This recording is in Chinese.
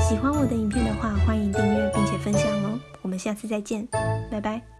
喜欢我的影片的话，欢迎订阅并且分享哦。我们下次再见，拜拜。